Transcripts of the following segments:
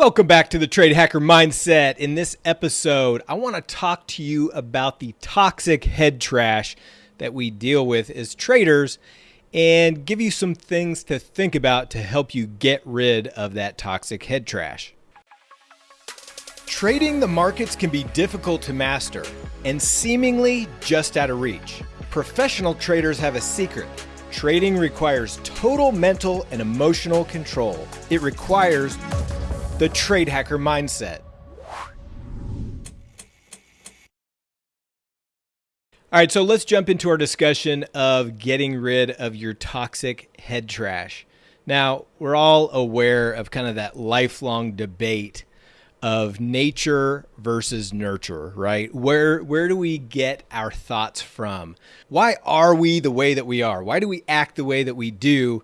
Welcome back to the Trade Hacker Mindset. In this episode, I want to talk to you about the toxic head trash that we deal with as traders and give you some things to think about to help you get rid of that toxic head trash. Trading the markets can be difficult to master and seemingly just out of reach. Professional traders have a secret. Trading requires total mental and emotional control. It requires the trade hacker mindset. All right, so let's jump into our discussion of getting rid of your toxic head trash. Now, we're all aware of kind of that lifelong debate of nature versus nurture, right? Where where do we get our thoughts from? Why are we the way that we are? Why do we act the way that we do?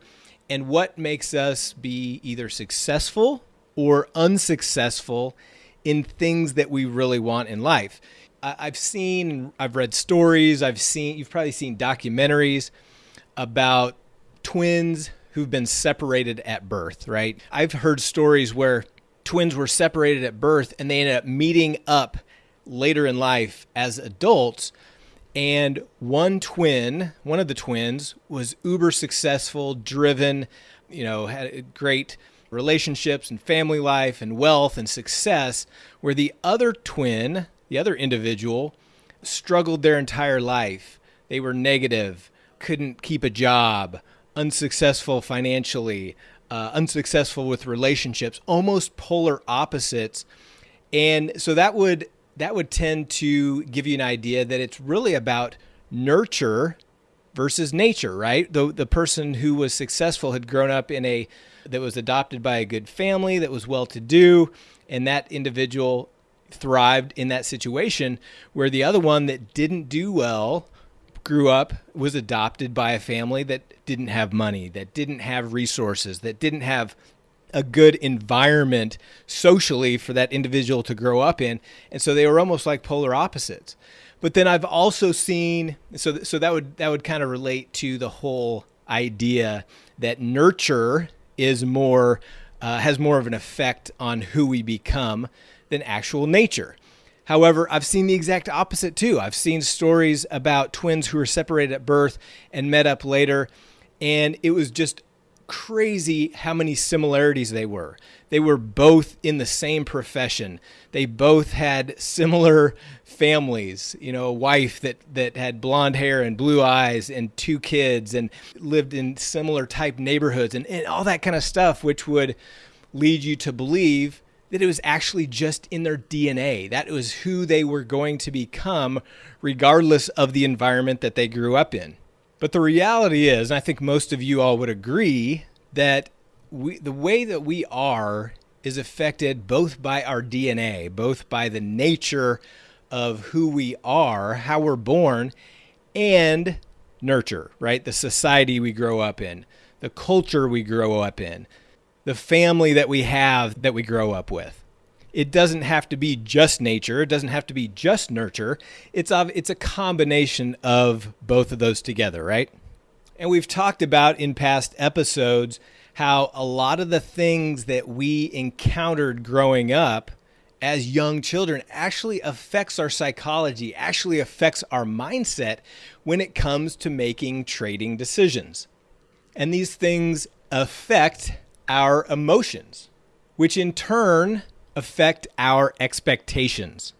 And what makes us be either successful or unsuccessful in things that we really want in life. I've seen, I've read stories, I've seen, you've probably seen documentaries about twins who've been separated at birth, right? I've heard stories where twins were separated at birth and they ended up meeting up later in life as adults. And one twin, one of the twins, was uber successful, driven, you know, had a great relationships and family life and wealth and success, where the other twin, the other individual, struggled their entire life. They were negative, couldn't keep a job, unsuccessful financially, uh, unsuccessful with relationships, almost polar opposites. And so that would that would tend to give you an idea that it's really about nurture versus nature, right? The the person who was successful had grown up in a that was adopted by a good family that was well to do, and that individual thrived in that situation where the other one that didn't do well grew up was adopted by a family that didn't have money, that didn't have resources, that didn't have a good environment socially for that individual to grow up in. And so they were almost like polar opposites. But then I've also seen so so that would that would kind of relate to the whole idea that nurture is more uh, has more of an effect on who we become than actual nature. However, I've seen the exact opposite too. I've seen stories about twins who were separated at birth and met up later, and it was just crazy how many similarities they were. They were both in the same profession. They both had similar families, you know, a wife that that had blonde hair and blue eyes and two kids and lived in similar type neighborhoods and, and all that kind of stuff which would lead you to believe that it was actually just in their DNA. That was who they were going to become regardless of the environment that they grew up in. But the reality is, and I think most of you all would agree that we, the way that we are is affected both by our DNA, both by the nature of who we are, how we're born, and nurture, right? The society we grow up in, the culture we grow up in, the family that we have that we grow up with it doesn't have to be just nature. It doesn't have to be just nurture. It's a, it's a combination of both of those together, right? And we've talked about in past episodes how a lot of the things that we encountered growing up as young children actually affects our psychology, actually affects our mindset when it comes to making trading decisions. And these things affect our emotions, which in turn affect our expectations.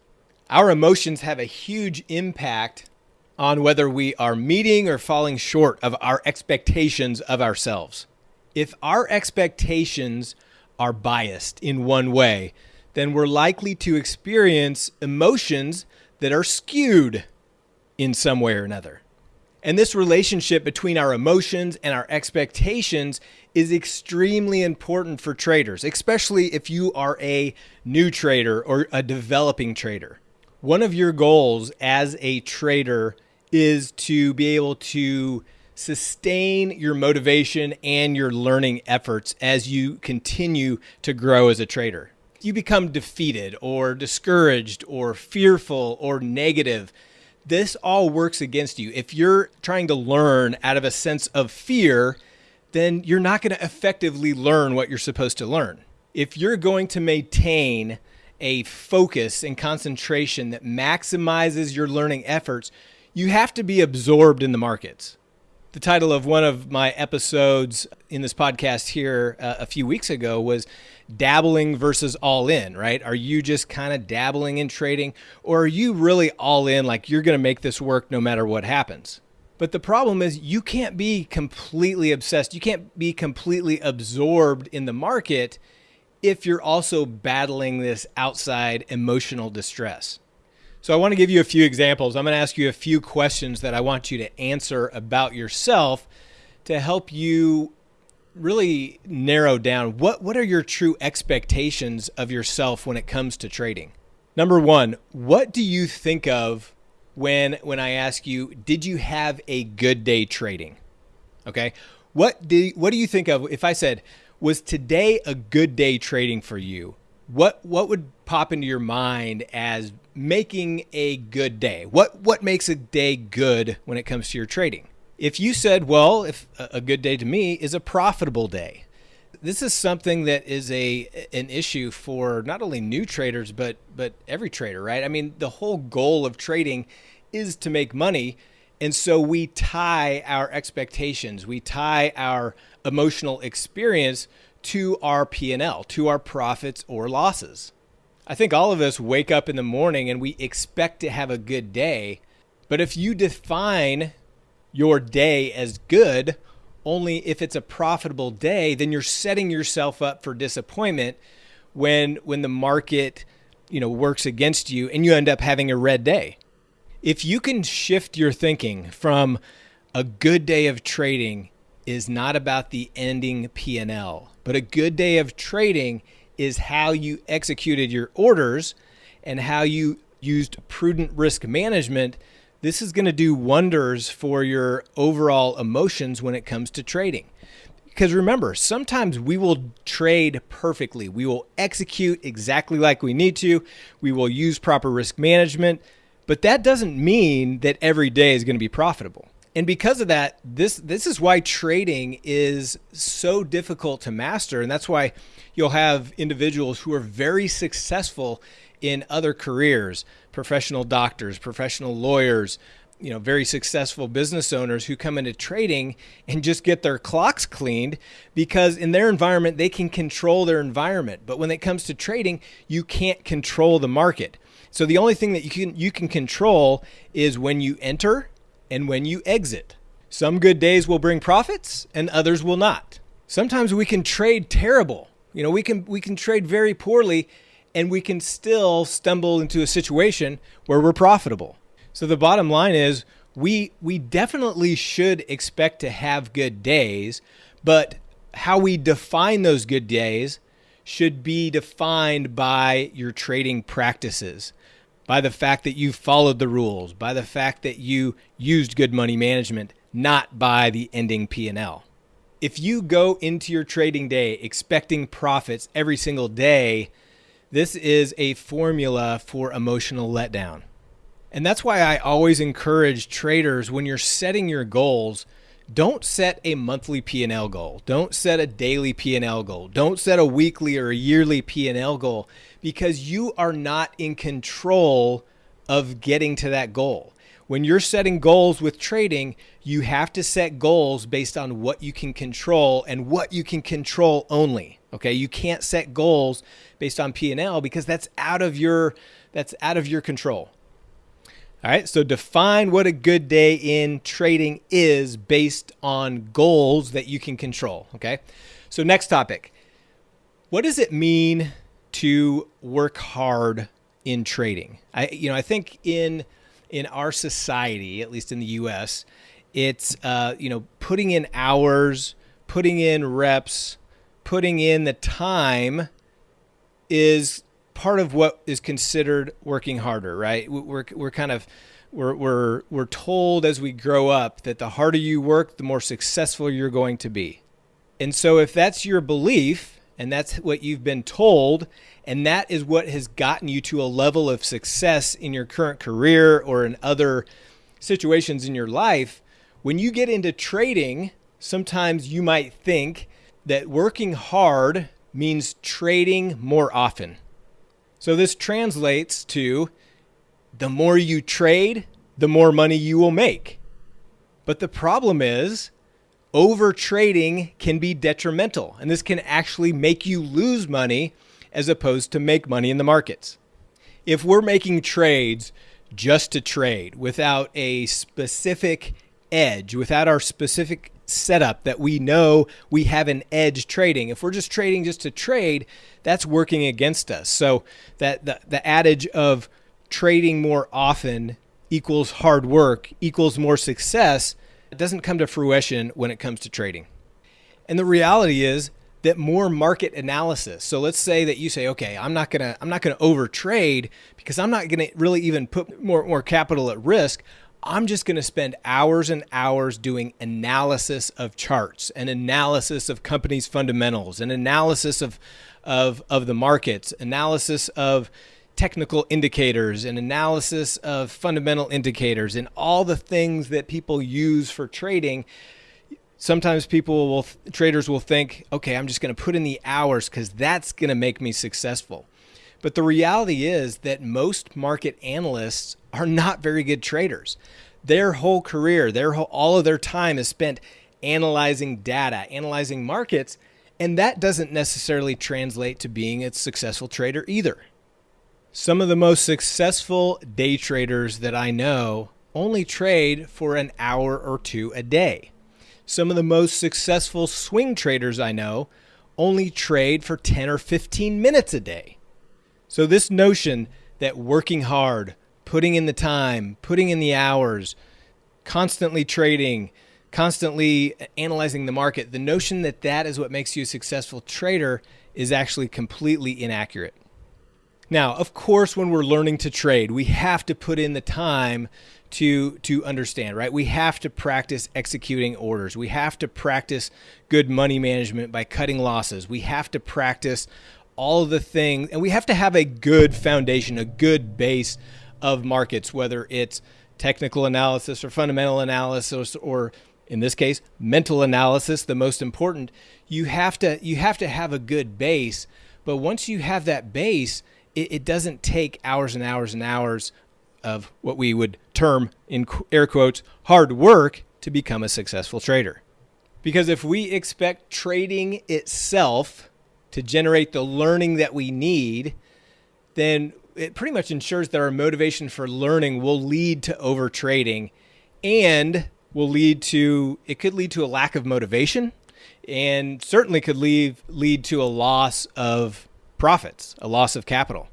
Our emotions have a huge impact on whether we are meeting or falling short of our expectations of ourselves. If our expectations are biased in one way, then we're likely to experience emotions that are skewed in some way or another. And this relationship between our emotions and our expectations is extremely important for traders, especially if you are a new trader or a developing trader. One of your goals as a trader is to be able to sustain your motivation and your learning efforts as you continue to grow as a trader. You become defeated or discouraged or fearful or negative, this all works against you. If you're trying to learn out of a sense of fear, then you're not going to effectively learn what you're supposed to learn. if you're going to maintain a focus and concentration that maximizes your learning efforts, you have to be absorbed in the markets. The title of one of my episodes in this podcast here uh, a few weeks ago was dabbling versus all in, right? Are you just kind of dabbling in trading or are you really all in like you're going to make this work no matter what happens? But the problem is you can't be completely obsessed. You can't be completely absorbed in the market if you're also battling this outside emotional distress. So I want to give you a few examples. I'm going to ask you a few questions that I want you to answer about yourself to help you really narrow down what what are your true expectations of yourself when it comes to trading. Number 1, what do you think of when when I ask you, did you have a good day trading? Okay? What do what do you think of if I said, was today a good day trading for you? What what would pop into your mind as making a good day? What what makes a day good when it comes to your trading? If you said, well, if a good day to me is a profitable day. This is something that is a an issue for not only new traders but but every trader, right? I mean, the whole goal of trading is to make money. And so we tie our expectations, we tie our emotional experience to our P&L, to our profits or losses. I think all of us wake up in the morning and we expect to have a good day. But if you define your day as good only if it's a profitable day, then you're setting yourself up for disappointment when when the market, you know, works against you and you end up having a red day. If you can shift your thinking from a good day of trading is not about the ending P&L, but a good day of trading is how you executed your orders and how you used prudent risk management. This is going to do wonders for your overall emotions when it comes to trading. Because remember, sometimes we will trade perfectly. We will execute exactly like we need to. We will use proper risk management, but that doesn't mean that every day is going to be profitable. And because of that, this this is why trading is so difficult to master and that's why you'll have individuals who are very successful in other careers, professional doctors, professional lawyers, you know, very successful business owners who come into trading and just get their clocks cleaned because in their environment they can control their environment. But when it comes to trading, you can't control the market. So the only thing that you can you can control is when you enter and when you exit. Some good days will bring profits and others will not. Sometimes we can trade terrible. You know, we can we can trade very poorly and we can still stumble into a situation where we're profitable. So the bottom line is we we definitely should expect to have good days, but how we define those good days should be defined by your trading practices by the fact that you followed the rules, by the fact that you used good money management, not by the ending P&L. If you go into your trading day expecting profits every single day, this is a formula for emotional letdown. And that's why I always encourage traders when you're setting your goals, don't set a monthly P&L goal. Don't set a daily P&L goal. Don't set a weekly or a yearly P&L goal because you are not in control of getting to that goal. When you're setting goals with trading, you have to set goals based on what you can control and what you can control only. Okay? You can't set goals based on P&L because that's out of your that's out of your control. All right, so define what a good day in trading is based on goals that you can control. Okay, so next topic. What does it mean to work hard in trading. I, you know, I think in in our society, at least in the U.S., it's uh, you know putting in hours, putting in reps, putting in the time is part of what is considered working harder, right? We're we're kind of we're we're we're told as we grow up that the harder you work, the more successful you're going to be. And so if that's your belief, and that's what you've been told and that is what has gotten you to a level of success in your current career or in other situations in your life when you get into trading sometimes you might think that working hard means trading more often. So this translates to the more you trade, the more money you will make. But the problem is over trading can be detrimental, and this can actually make you lose money as opposed to make money in the markets. If we're making trades just to trade without a specific edge, without our specific setup that we know we have an edge trading. If we're just trading just to trade, that's working against us. So that the, the adage of trading more often equals hard work equals more success doesn't come to fruition when it comes to trading. And the reality is that more market analysis. So let's say that you say, okay, I'm not gonna I'm not gonna over trade because I'm not gonna really even put more more capital at risk. I'm just going to spend hours and hours doing analysis of charts and analysis of companies' fundamentals and analysis of, of, of the markets, analysis of technical indicators and analysis of fundamental indicators and all the things that people use for trading. Sometimes people will, traders will think, okay, I'm just going to put in the hours because that's going to make me successful. But the reality is that most market analysts are not very good traders. Their whole career, their whole, all of their time is spent analyzing data, analyzing markets, and that doesn't necessarily translate to being a successful trader either. Some of the most successful day traders that I know only trade for an hour or two a day. Some of the most successful swing traders I know only trade for 10 or 15 minutes a day. So, this notion that working hard, putting in the time, putting in the hours, constantly trading, constantly analyzing the market, the notion that that is what makes you a successful trader is actually completely inaccurate. Now, of course, when we're learning to trade, we have to put in the time to to understand, right? We have to practice executing orders. We have to practice good money management by cutting losses. We have to practice all the things and we have to have a good foundation, a good base of markets, whether it's technical analysis or fundamental analysis or in this case, mental analysis, the most important. You have to you have to have a good base, but once you have that base, it, it doesn't take hours and hours and hours of what we would term in air quotes hard work to become a successful trader. Because if we expect trading itself to generate the learning that we need, then it pretty much ensures that our motivation for learning will lead to overtrading and will lead to it could lead to a lack of motivation and certainly could lead lead to a loss of profits, a loss of capital.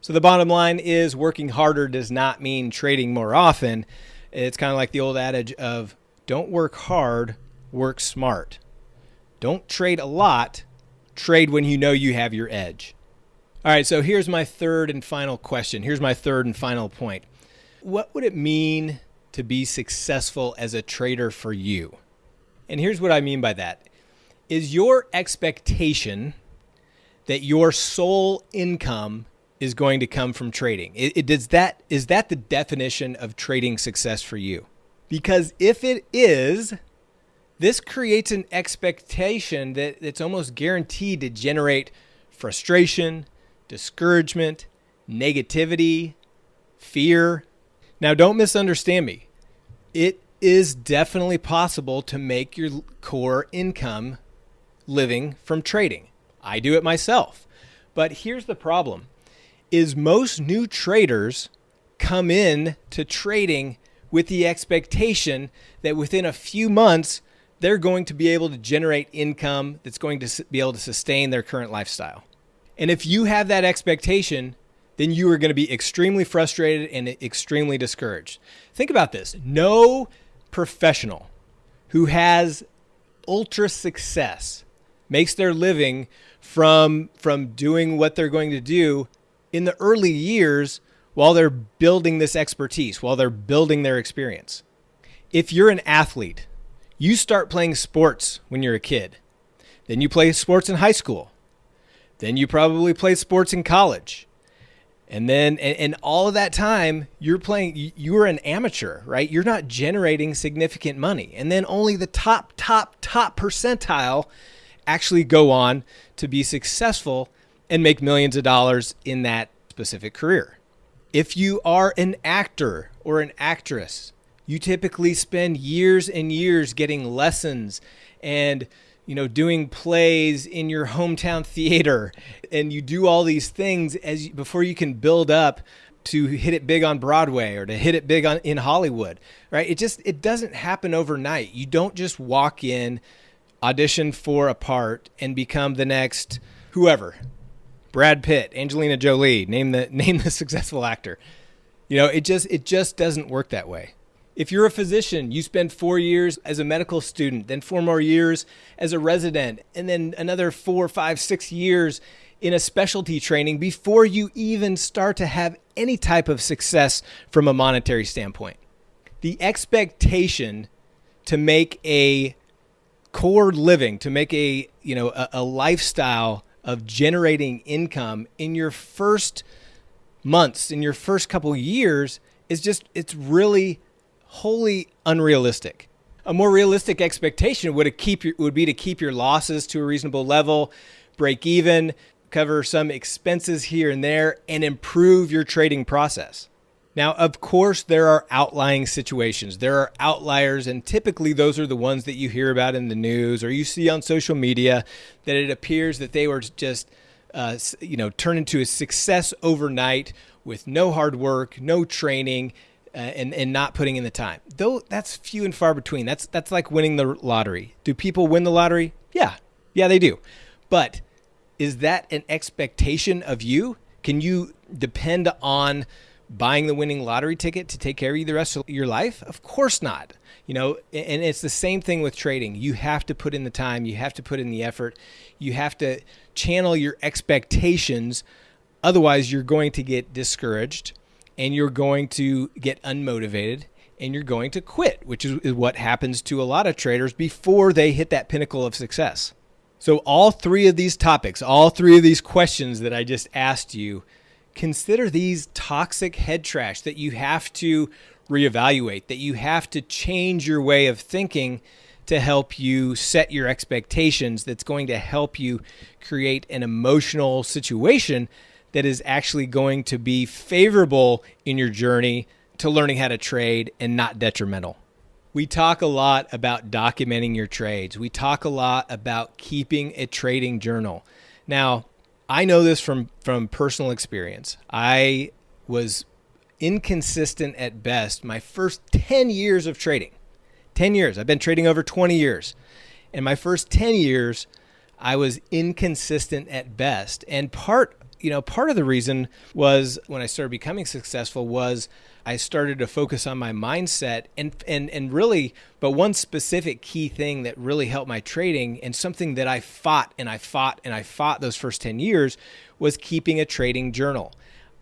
So the bottom line is working harder does not mean trading more often. It's kind of like the old adage of don't work hard, work smart. Don't trade a lot, trade when you know you have your edge. All right, so here's my third and final question. Here's my third and final point. What would it mean to be successful as a trader for you? And here's what I mean by that. Is your expectation that your sole income is going to come from trading? It, it, does that is that the definition of trading success for you? Because if it is, this creates an expectation that it's almost guaranteed to generate frustration, discouragement, negativity, fear. Now, don't misunderstand me. It is definitely possible to make your core income living from trading. I do it myself. But here's the problem is most new traders come in to trading with the expectation that within a few months they're going to be able to generate income that's going to be able to sustain their current lifestyle. And if you have that expectation, then you are going to be extremely frustrated and extremely discouraged. Think about this no professional who has ultra success makes their living from from doing what they're going to do in the early years while they're building this expertise, while they're building their experience. If you're an athlete, you start playing sports when you're a kid. Then you play sports in high school. Then you probably play sports in college. And then, and, and all of that time, you're playing, you're an amateur, right? You're not generating significant money. And then only the top, top, top percentile actually go on to be successful and make millions of dollars in that specific career. If you are an actor or an actress, you typically spend years and years getting lessons and you know doing plays in your hometown theater and you do all these things as before you can build up to hit it big on Broadway or to hit it big on in Hollywood, right? It just it doesn't happen overnight. You don't just walk in, audition for a part and become the next whoever. Brad Pitt, Angelina Jolie, name the name the successful actor. You know, it just it just doesn't work that way. If you're a physician, you spend four years as a medical student, then four more years as a resident, and then another four, five, six years in a specialty training before you even start to have any type of success from a monetary standpoint. The expectation to make a core living, to make a, you know, a, a lifestyle of generating income in your first months, in your first couple years is just it's really wholly unrealistic. A more realistic expectation would keep your, would be to keep your losses to a reasonable level, break even, cover some expenses here and there, and improve your trading process. Now, of course, there are outlying situations. There are outliers, and typically those are the ones that you hear about in the news or you see on social media that it appears that they were just, uh, you know, turned into a success overnight with no hard work, no training, uh, and and not putting in the time. Though that's few and far between. That's that's like winning the lottery. Do people win the lottery? Yeah, yeah, they do. But is that an expectation of you? Can you depend on buying the winning lottery ticket to take care of you the rest of your life? Of course not. You know, and it's the same thing with trading. You have to put in the time, you have to put in the effort, you have to channel your expectations. Otherwise, you're going to get discouraged and you're going to get unmotivated and you're going to quit, which is, what happens to a lot of traders before they hit that pinnacle of success. So, all three of these topics, all three of these questions that I just asked you, consider these toxic head trash that you have to reevaluate, that you have to change your way of thinking to help you set your expectations, that's going to help you create an emotional situation that is actually going to be favorable in your journey to learning how to trade and not detrimental. We talk a lot about documenting your trades. We talk a lot about keeping a trading journal. Now, I know this from from personal experience. I was inconsistent at best my first 10 years of trading. 10 years. I've been trading over 20 years. In my first 10 years, I was inconsistent at best. And part you know, part of the reason was when I started becoming successful was I started to focus on my mindset and and and really but one specific key thing that really helped my trading and something that I fought and I fought and I fought those first 10 years was keeping a trading journal.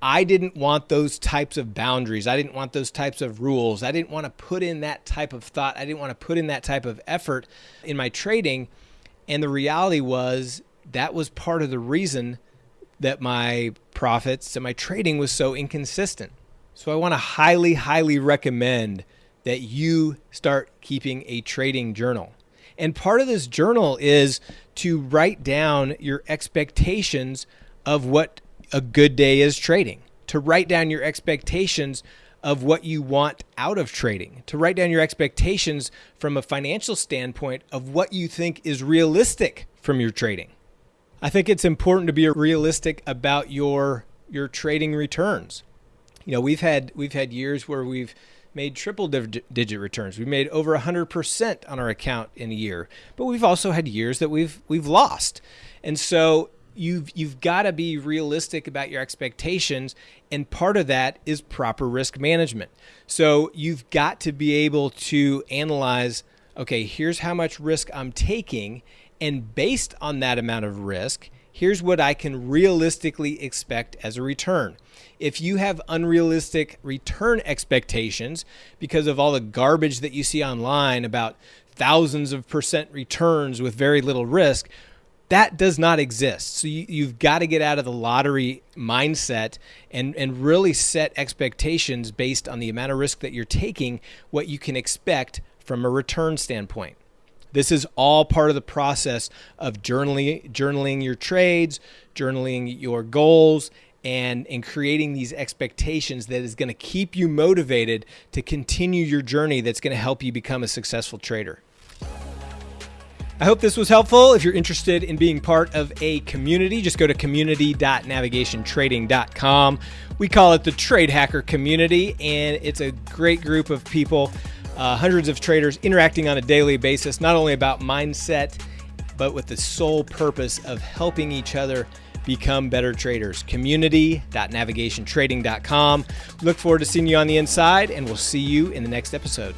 I didn't want those types of boundaries. I didn't want those types of rules. I didn't want to put in that type of thought. I didn't want to put in that type of effort in my trading. And the reality was that was part of the reason that my profits and my trading was so inconsistent. So I want to highly, highly recommend that you start keeping a trading journal. And part of this journal is to write down your expectations of what a good day is trading, to write down your expectations of what you want out of trading, to write down your expectations from a financial standpoint of what you think is realistic from your trading. I think it's important to be realistic about your your trading returns. You know, we've had we've had years where we've made triple digit returns. We made over 100% on our account in a year. But we've also had years that we've we've lost. And so you've you've got to be realistic about your expectations and part of that is proper risk management. So you've got to be able to analyze okay, here's how much risk I'm taking and based on that amount of risk, here's what I can realistically expect as a return. If you have unrealistic return expectations because of all the garbage that you see online about thousands of percent returns with very little risk, that does not exist. So you, have got to get out of the lottery mindset and, and really set expectations based on the amount of risk that you're taking, what you can expect from a return standpoint. This is all part of the process of journaling, journaling your trades, journaling your goals, and in creating these expectations that is going to keep you motivated to continue your journey that's going to help you become a successful trader. I hope this was helpful. If you're interested in being part of a community, just go to community.navigationtrading.com. We call it the Trade Hacker Community, and it's a great group of people, uh, hundreds of traders interacting on a daily basis, not only about mindset, but with the sole purpose of helping each other become better traders. Community.navigationtrading.com. Look forward to seeing you on the inside, and we'll see you in the next episode.